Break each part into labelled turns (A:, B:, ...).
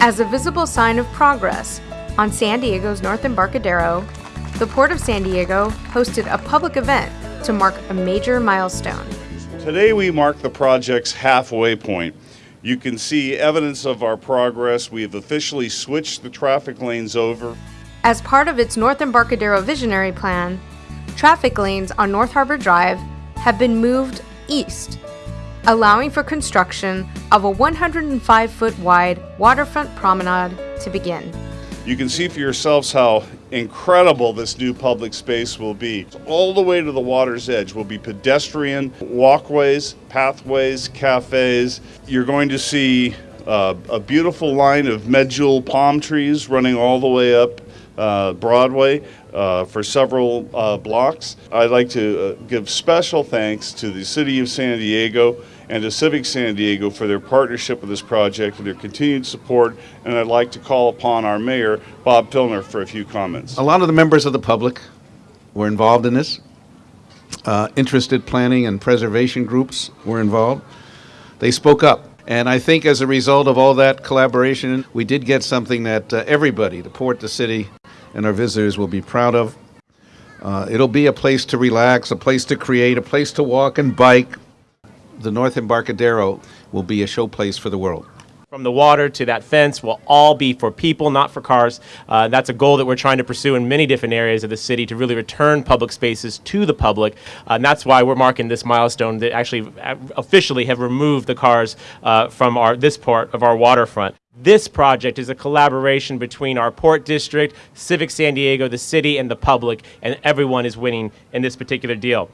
A: As a visible sign of progress on San Diego's North Embarcadero, the Port of San Diego hosted a public event to mark a major milestone.
B: Today we mark the project's halfway point. You can see evidence of our progress. We have officially switched the traffic lanes over.
A: As part of its North Embarcadero Visionary Plan, traffic lanes on North Harbor Drive have been moved east, allowing for construction of a 105 foot wide waterfront promenade to begin.
B: You can see for yourselves how incredible this new public space will be. All the way to the water's edge will be pedestrian walkways, pathways, cafes. You're going to see uh, a beautiful line of medjool palm trees running all the way up uh, Broadway uh, for several uh, blocks. I'd like to uh, give special thanks to the City of San Diego and to Civic San Diego for their partnership with this project and their continued support. And I'd like to call upon our mayor, Bob Filner, for a few comments.
C: A lot of the members of the public were involved in this. Uh, interested planning and preservation groups were involved. They spoke up. And I think as a result of all that collaboration, we did get something that uh, everybody, the port, the city, and our visitors will be proud of. Uh, it'll be a place to relax, a place to create, a place to walk and bike, the North Embarcadero will be a showplace for the world.
D: From the water to that fence will all be for people, not for cars. Uh, that's a goal that we're trying to pursue in many different areas of the city to really return public spaces to the public. Uh, and that's why we're marking this milestone that actually uh, officially have removed the cars uh, from our, this part of our waterfront. This project is a collaboration between our port district, Civic San Diego, the city, and the public, and everyone is winning in this particular deal.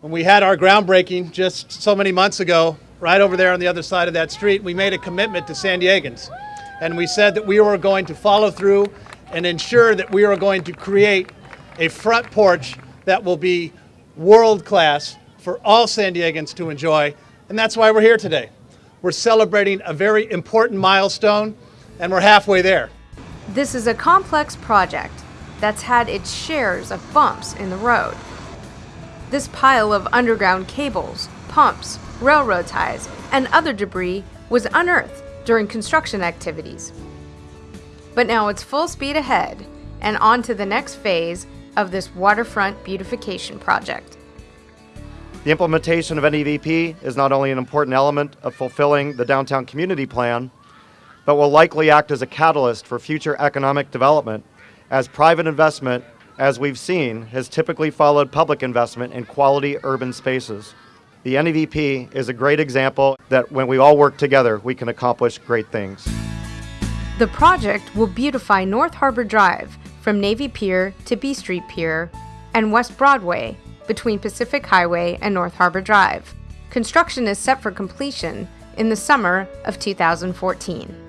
E: When we had our groundbreaking just so many months ago, right over there on the other side of that street, we made a commitment to San Diegans. And we said that we were going to follow through and ensure that we are going to create a front porch that will be world class for all San Diegans to enjoy. And that's why we're here today. We're celebrating a very important milestone, and we're halfway there.
A: This is a complex project that's had its shares of bumps in the road. This pile of underground cables, pumps, railroad ties, and other debris was unearthed during construction activities. But now it's full speed ahead and on to the next phase of this waterfront beautification project.
F: The implementation of NEVP is not only an important element of fulfilling the downtown community plan, but will likely act as a catalyst for future economic development as private investment as we've seen, has typically followed public investment in quality urban spaces. The NEVP is a great example that when we all work together, we can accomplish great things.
A: The project will beautify North Harbor Drive from Navy Pier to B Street Pier and West Broadway between Pacific Highway and North Harbor Drive. Construction is set for completion in the summer of 2014.